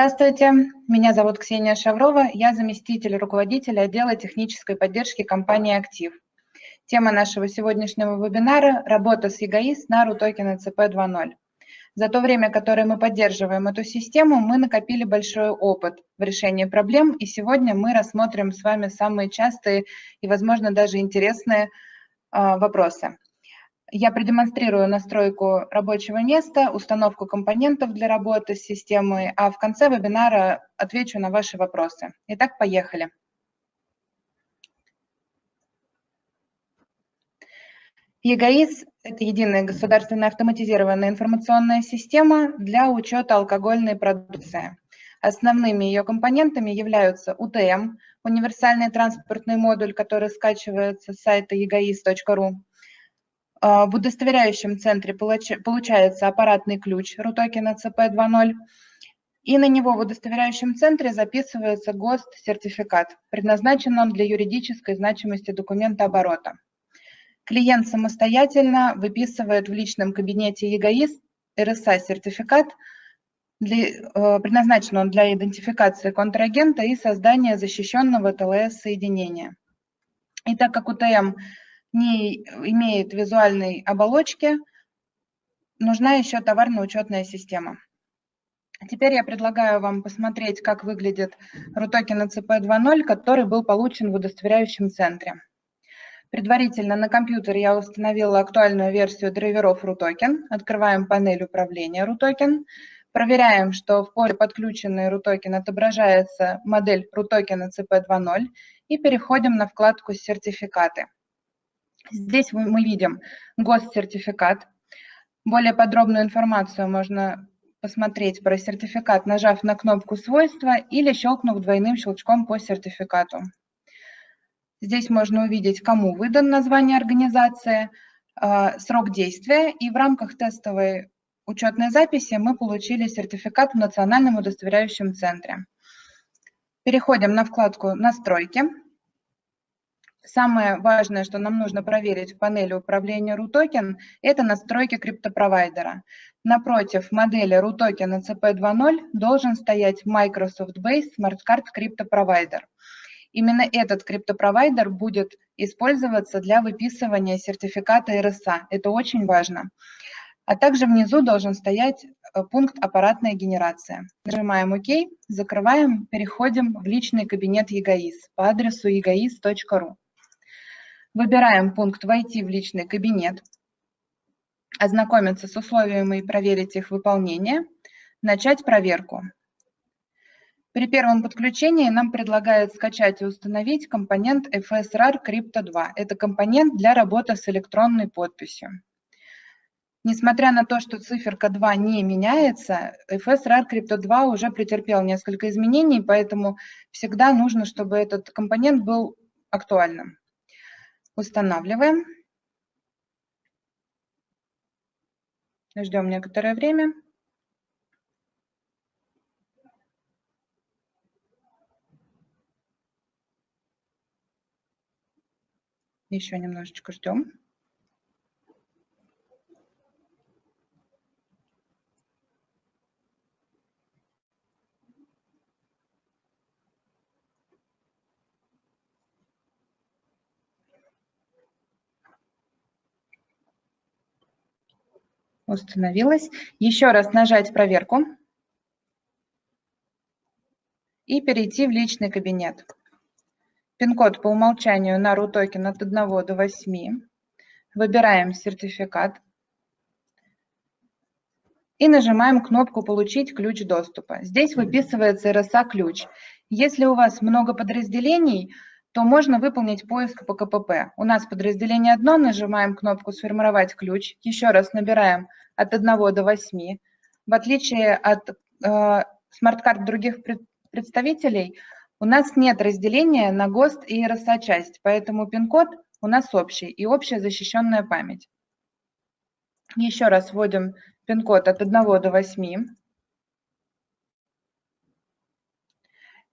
Здравствуйте, меня зовут Ксения Шаврова, я заместитель руководителя отдела технической поддержки компании «Актив». Тема нашего сегодняшнего вебинара – работа с ЕГАИС на RUTOKEN CP 2.0. За то время, которое мы поддерживаем эту систему, мы накопили большой опыт в решении проблем, и сегодня мы рассмотрим с вами самые частые и, возможно, даже интересные э, вопросы. Я продемонстрирую настройку рабочего места, установку компонентов для работы с системой, а в конце вебинара отвечу на ваши вопросы. Итак, поехали. ЕГАИС – это единая государственная автоматизированная информационная система для учета алкогольной продукции. Основными ее компонентами являются УТМ – универсальный транспортный модуль, который скачивается с сайта egois.ru, в удостоверяющем центре получается аппаратный ключ RUTOKEN CP 2.0, и на него в удостоверяющем центре записывается ГОСТ-сертификат. Предназначен он для юридической значимости документа оборота. Клиент самостоятельно выписывает в личном кабинете ЕГАИС РСА-сертификат, э, предназначен он для идентификации контрагента и создания защищенного ТЛС-соединения. И так как УТМ не имеет визуальной оболочки, нужна еще товарно-учетная система. Теперь я предлагаю вам посмотреть, как выглядит RUTOKEN CP 2.0, который был получен в удостоверяющем центре. Предварительно на компьютере я установила актуальную версию драйверов RUTOKEN. Открываем панель управления RUTOKEN. Проверяем, что в поле подключенный RUTOKEN отображается модель RUTOKEN CP 2.0 и переходим на вкладку «Сертификаты». Здесь мы видим госсертификат. Более подробную информацию можно посмотреть про сертификат, нажав на кнопку «Свойства» или щелкнув двойным щелчком по сертификату. Здесь можно увидеть, кому выдан название организации, а, срок действия, и в рамках тестовой учетной записи мы получили сертификат в Национальном удостоверяющем центре. Переходим на вкладку «Настройки». Самое важное, что нам нужно проверить в панели управления RUTOKEN, это настройки криптопровайдера. Напротив модели RUTOKEN ECP 2.0 должен стоять Microsoft Base Smart Card Provider. Именно этот криптопровайдер будет использоваться для выписывания сертификата RSA. Это очень важно. А также внизу должен стоять э, пункт «Аппаратная генерация». Нажимаем ОК, закрываем, переходим в личный кабинет ЕГАИС по адресу egois.ru. Выбираем пункт «Войти в личный кабинет», ознакомиться с условиями и проверить их выполнение, начать проверку. При первом подключении нам предлагают скачать и установить компонент FSRAR Crypto 2. Это компонент для работы с электронной подписью. Несмотря на то, что циферка 2 не меняется, FSRAR Crypto 2 уже претерпел несколько изменений, поэтому всегда нужно, чтобы этот компонент был актуальным. Устанавливаем. Ждем некоторое время. Еще немножечко ждем. Установилось. Еще раз нажать проверку и перейти в личный кабинет. Пин-код по умолчанию на RUTOKEN от 1 до 8. Выбираем сертификат и нажимаем кнопку «Получить ключ доступа». Здесь выписывается RSA-ключ. Если у вас много подразделений, то можно выполнить поиск по КПП. У нас подразделение одно, нажимаем кнопку «Сформировать ключ», еще раз набираем от 1 до 8. В отличие от э, смарт-карт других представителей, у нас нет разделения на ГОСТ и RSA-часть, поэтому пин-код у нас общий и общая защищенная память. Еще раз вводим пин-код от 1 до 8.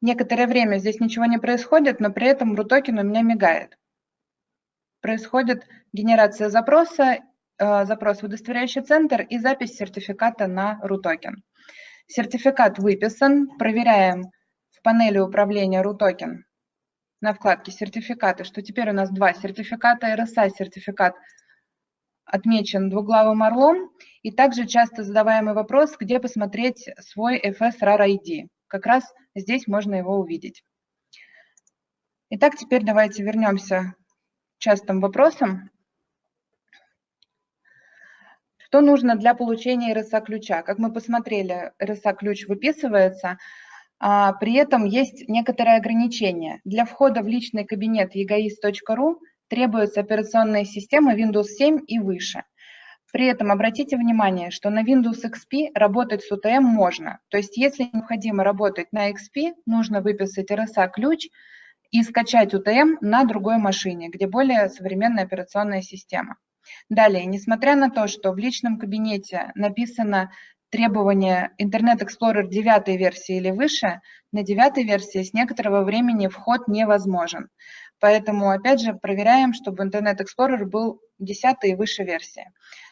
Некоторое время здесь ничего не происходит, но при этом Рутокен у меня мигает. Происходит генерация запроса, э, запрос в удостоверяющий центр и запись сертификата на RUTOKEN. Сертификат выписан. Проверяем в панели управления RUTOKEN на вкладке «Сертификаты», что теперь у нас два сертификата RSA-сертификат отмечен двуглавым орлом, и также часто задаваемый вопрос, где посмотреть свой FS RAR ID. Как раз здесь можно его увидеть. Итак, теперь давайте вернемся к частым вопросам. Что нужно для получения RSA-ключа? Как мы посмотрели, RSA-ключ выписывается, а при этом есть некоторые ограничения. Для входа в личный кабинет egoist.ru требуется операционная система Windows 7 и выше. При этом обратите внимание, что на Windows XP работать с UTM можно. То есть если необходимо работать на XP, нужно выписать RSA-ключ и скачать UTM на другой машине, где более современная операционная система. Далее, несмотря на то, что в личном кабинете написано требование Internet Explorer 9 версии или выше, на 9 версии с некоторого времени вход невозможен. Поэтому, опять же, проверяем, чтобы Internet Explorer был 10 и выше версии.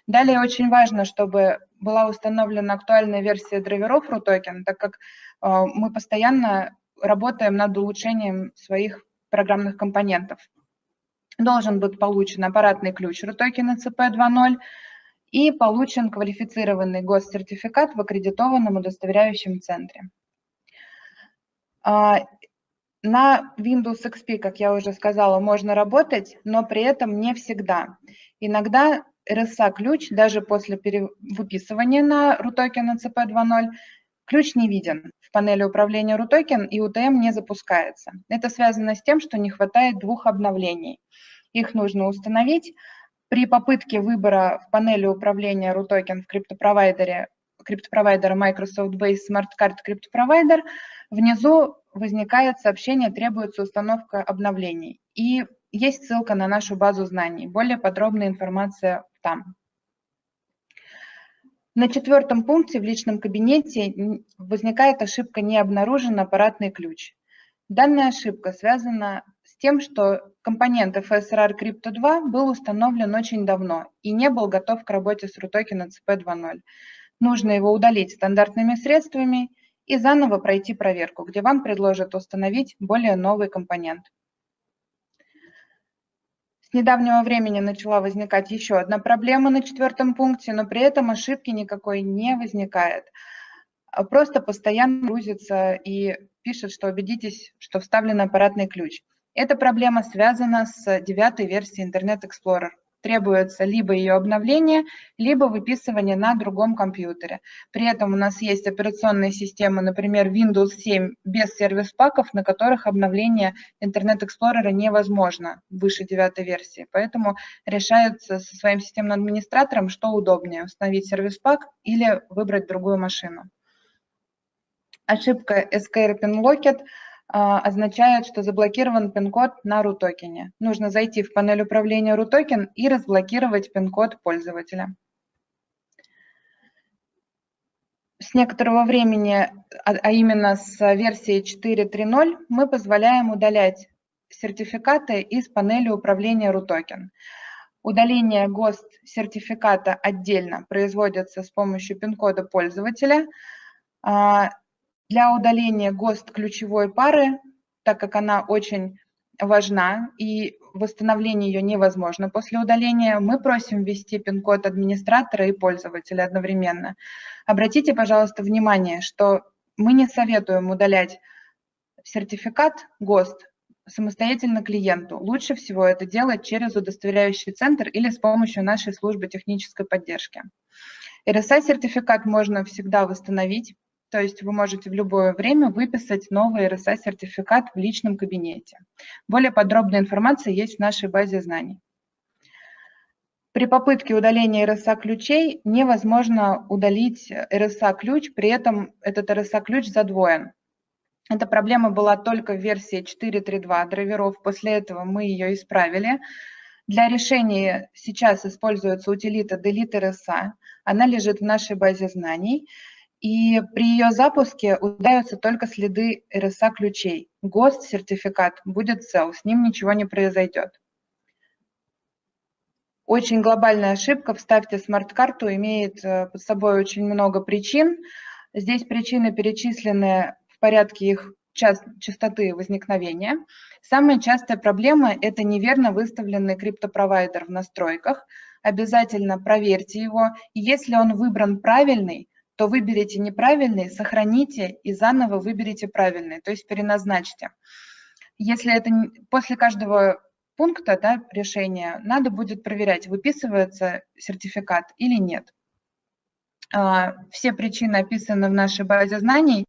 Далее очень важно, чтобы была установлена актуальная версия драйверов RUTOKEN, так как э, мы постоянно работаем над улучшением своих программных компонентов должен быть получен аппаратный ключ RUTOKEN CP 2.0 и получен квалифицированный госсертификат в аккредитованном удостоверяющем центре. На Windows XP, как я уже сказала, можно работать, но при этом не всегда. Иногда RSA-ключ, даже после выписывания на RUTOKEN CP 2.0, ключ не виден. В панели управления RUTOKEN и UTM не запускается. Это связано с тем, что не хватает двух обновлений – их нужно установить. При попытке выбора в панели управления RUTOKEN в криптопровайдере, криптопровайдера Microsoft Base Smart Card Crypto внизу возникает сообщение «Требуется установка обновлений». И есть ссылка на нашу базу знаний. Более подробная информация там. На четвертом пункте в личном кабинете возникает ошибка «Не обнаружен аппаратный ключ». Данная ошибка связана с тем, что компонент FSRR Crypto 2 был установлен очень давно и не был готов к работе с RUTOKEN CP 2.0. Нужно его удалить стандартными средствами и заново пройти проверку, где вам предложат установить более новый компонент. С недавнего времени начала возникать еще одна проблема на четвертом пункте, но при этом ошибки никакой не возникает. А просто постоянно грузится и пишет, что убедитесь, что вставлен аппаратный ключ. Эта проблема связана с девятой версией Internet Explorer. Требуется либо ее обновление, либо выписывание на другом компьютере. При этом у нас есть операционные системы, например, Windows 7 без сервис-паков, на которых обновление Internet Explorer невозможно выше девятой версии. Поэтому решаются со своим системным администратором, что удобнее, установить сервис-пак или выбрать другую машину. Ошибка Escape Locket – а, означает, что заблокирован пин-код на RUTOKEN. Нужно зайти в панель управления RUTOKEN и разблокировать пин-код пользователя. С некоторого времени, а, а именно с версии 4.3.0, мы позволяем удалять сертификаты из панели управления RUTOKEN. Удаление ГОСТ сертификата отдельно производится с помощью пин-кода пользователя. Для удаления ГОСТ ключевой пары, так как она очень важна и восстановление ее невозможно после удаления, мы просим ввести пин-код администратора и пользователя одновременно. Обратите, пожалуйста, внимание, что мы не советуем удалять сертификат ГОСТ самостоятельно клиенту. Лучше всего это делать через удостоверяющий центр или с помощью нашей службы технической поддержки. RSA-сертификат можно всегда восстановить то есть вы можете в любое время выписать новый RSA-сертификат в личном кабинете. Более подробная информация есть в нашей базе знаний. При попытке удаления RSA-ключей невозможно удалить RSA-ключ, при этом этот RSA-ключ задвоен. Эта проблема была только в версии 4.3.2 драйверов, после этого мы ее исправили. Для решения сейчас используется утилита Delete RSA, она лежит в нашей базе знаний и при ее запуске удаляются только следы RSA ключей. ГОСТ-сертификат будет цел, с ним ничего не произойдет. Очень глобальная ошибка. Вставьте смарт-карту имеет э, под собой очень много причин. Здесь причины перечислены в порядке их частоты возникновения. Самая частая проблема – это неверно выставленный криптопровайдер в настройках. Обязательно проверьте его. Если он выбран правильный, то выберите неправильный, сохраните и заново выберите правильный, то есть переназначьте. Если это после каждого пункта да, решения надо будет проверять, выписывается сертификат или нет. А, все причины описаны в нашей базе знаний,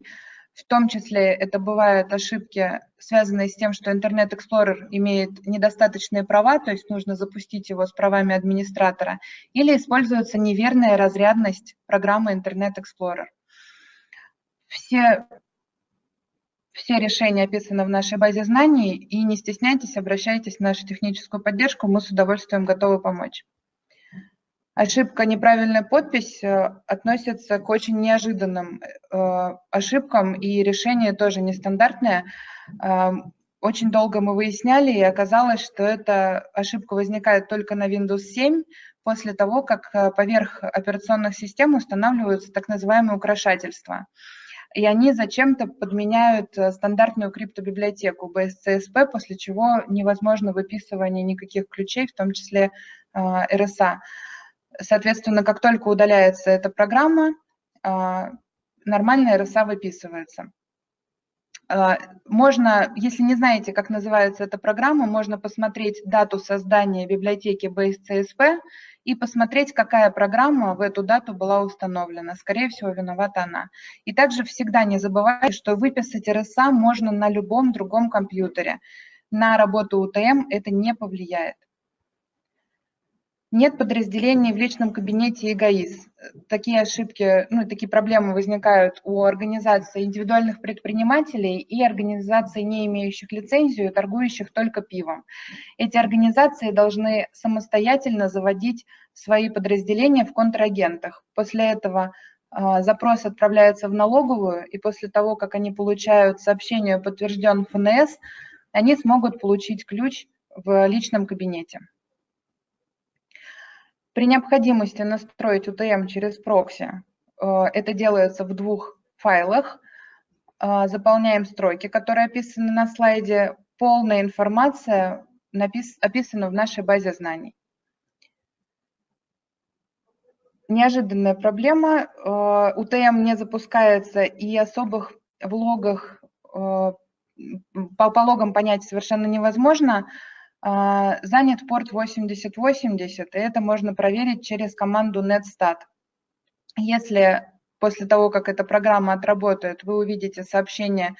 в том числе это бывают ошибки, связанные с тем, что Internet Explorer имеет недостаточные права, то есть нужно запустить его с правами администратора, или используется неверная разрядность программы Internet Explorer. Все, все решения описаны в нашей базе знаний, и не стесняйтесь, обращайтесь в нашу техническую поддержку, мы с удовольствием готовы помочь. Ошибка «неправильная подпись» э, относится к очень неожиданным э, ошибкам, и решение тоже нестандартное. Э, очень долго мы выясняли, и оказалось, что эта ошибка возникает только на Windows 7 после того, как поверх операционных систем устанавливаются так называемые украшательства. И они зачем-то подменяют стандартную криптобиблиотеку BSCSP, после чего невозможно выписывание никаких ключей, в том числе RSA. Соответственно, как только удаляется эта программа, а, нормальная RSA выписывается. А, можно, если не знаете, как называется эта программа, можно посмотреть дату создания библиотеки BaseCSP и посмотреть, какая программа в эту дату была установлена. Скорее всего, виновата она. И также всегда не забывайте, что выписать RSA можно на любом другом компьютере. На работу UTM это не повлияет. Нет подразделений в личном кабинете эгоиз. Такие ошибки, ну, такие проблемы возникают у организаций индивидуальных предпринимателей и организаций, не имеющих лицензию, торгующих только пивом. Эти организации должны самостоятельно заводить свои подразделения в контрагентах. После этого э, запрос отправляется в налоговую, и после того, как они получают сообщение подтвержден ФНС, они смогут получить ключ в личном кабинете. При необходимости настроить UTM через прокси, э, это делается в двух файлах. Э, заполняем строки, которые описаны на слайде. Полная информация описана в нашей базе знаний. Неожиданная проблема. UTM э, не запускается и особых в логах по, по логам понять совершенно невозможно. А, занят порт 8080, и это можно проверить через команду netstat. Если после того, как эта программа отработает, вы увидите сообщение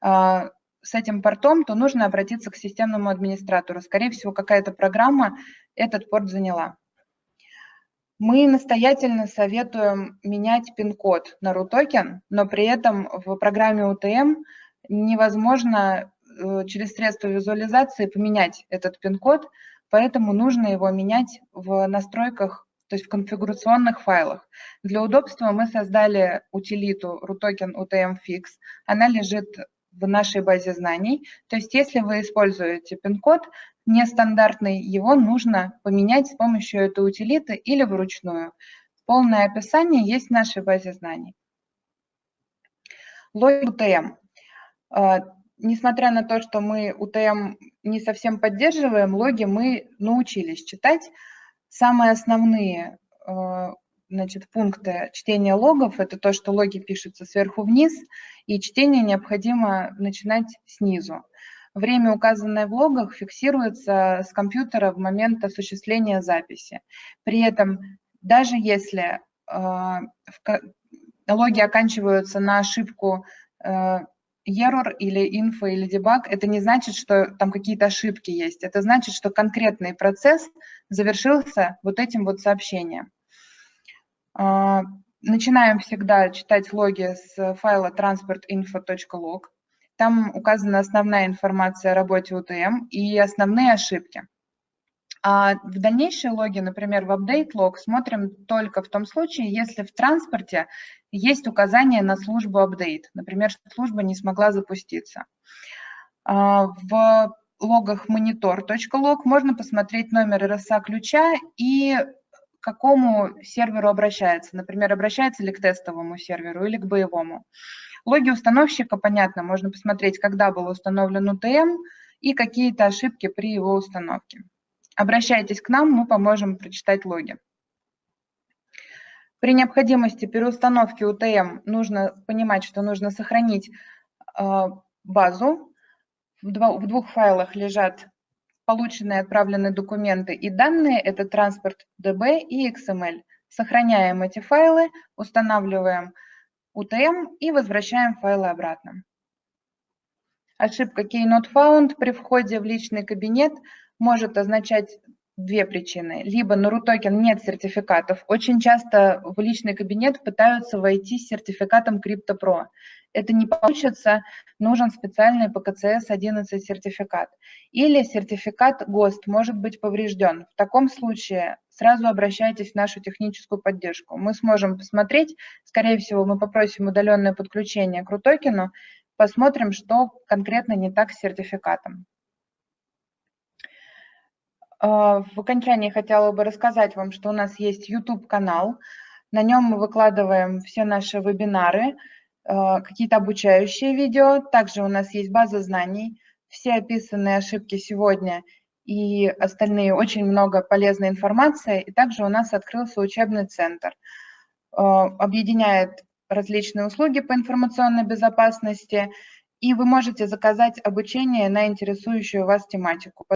а, с этим портом, то нужно обратиться к системному администратору. Скорее всего, какая-то программа этот порт заняла. Мы настоятельно советуем менять пин-код на RUTOKEN, но при этом в программе UTM невозможно через средства визуализации поменять этот пин-код, поэтому нужно его менять в настройках, то есть в конфигурационных файлах. Для удобства мы создали утилиту RUTOKEN UTM-Fix. Она лежит в нашей базе знаний. То есть если вы используете пин-код нестандартный, его нужно поменять с помощью этой утилиты или вручную. Полное описание есть в нашей базе знаний. Логик UTM несмотря на то, что мы УТМ не совсем поддерживаем, логи мы научились читать. Самые основные э, значит, пункты чтения логов – это то, что логи пишутся сверху вниз, и чтение необходимо начинать снизу. Время, указанное в логах, фиксируется с компьютера в момент осуществления записи. При этом, даже если э, логи оканчиваются на ошибку э, error или info или debug, это не значит, что там какие-то ошибки есть. Это значит, что конкретный процесс завершился вот этим вот сообщением. А, начинаем всегда читать логи с файла transportinfo.log. Там указана основная информация о работе UTM и основные ошибки. А в дальнейшие логи, например, в update log, смотрим только в том случае, если в транспорте есть указание на службу update, например, что служба не смогла запуститься. А, в логах monitor.log можно посмотреть номер RSA ключа и к какому серверу обращается. Например, обращается ли к тестовому серверу или к боевому. Логи установщика, понятно, можно посмотреть, когда был установлен UTM и какие-то ошибки при его установке. Обращайтесь к нам, мы поможем прочитать логи. При необходимости переустановки UTM нужно понимать, что нужно сохранить э, базу. В двух файлах лежат полученные отправленные документы и данные. Это транспорт DB и XML. Сохраняем эти файлы, устанавливаем UTM и возвращаем файлы обратно. Ошибка Key Not Found при входе в личный кабинет может означать две причины. Либо на RUTOKEN нет сертификатов. Очень часто в личный кабинет пытаются войти с сертификатом CryptoPro. Это не получится, нужен специальный ПКЦС-11 сертификат. Или сертификат ГОСТ может быть поврежден. В таком случае сразу обращайтесь в нашу техническую поддержку. Мы сможем посмотреть, скорее всего, мы попросим удаленное подключение к RUTOKEN, посмотрим, что конкретно не так с сертификатом. А, в окончании хотела бы рассказать вам, что у нас есть YouTube-канал. На нем мы выкладываем все наши вебинары, а, какие-то обучающие видео. Также у нас есть база знаний. Все описанные ошибки сегодня и остальные очень много полезной информации. И также у нас открылся учебный центр. А, объединяет различные услуги по информационной безопасности. И вы можете заказать обучение на интересующую вас тематику.